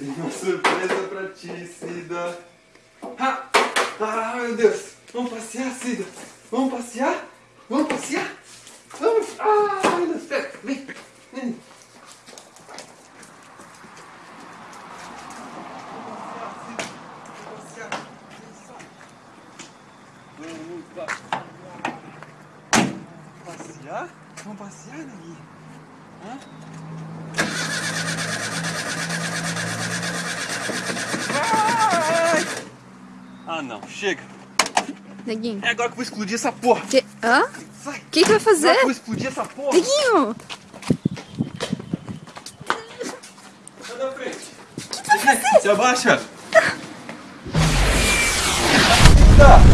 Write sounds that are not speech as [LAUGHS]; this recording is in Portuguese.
Tem uma surpresa pra ti, Cida. Ah, ah, meu Deus. Vamos passear, Cida. Vamos passear? Vamos passear? Vamos. Ah, meu Deus. Vem. Vem. Vamos passear. Vamos passear, Negui? Hã? Ah, não. Chega. Neguinho. É agora que eu vou explodir essa porra. Que... Hã? Sai. O que, que vai fazer? Agora que eu vou explodir essa porra. Neguinho. Sai da frente. O que tu vai fazer? Se abaixa. Eita. [LAUGHS]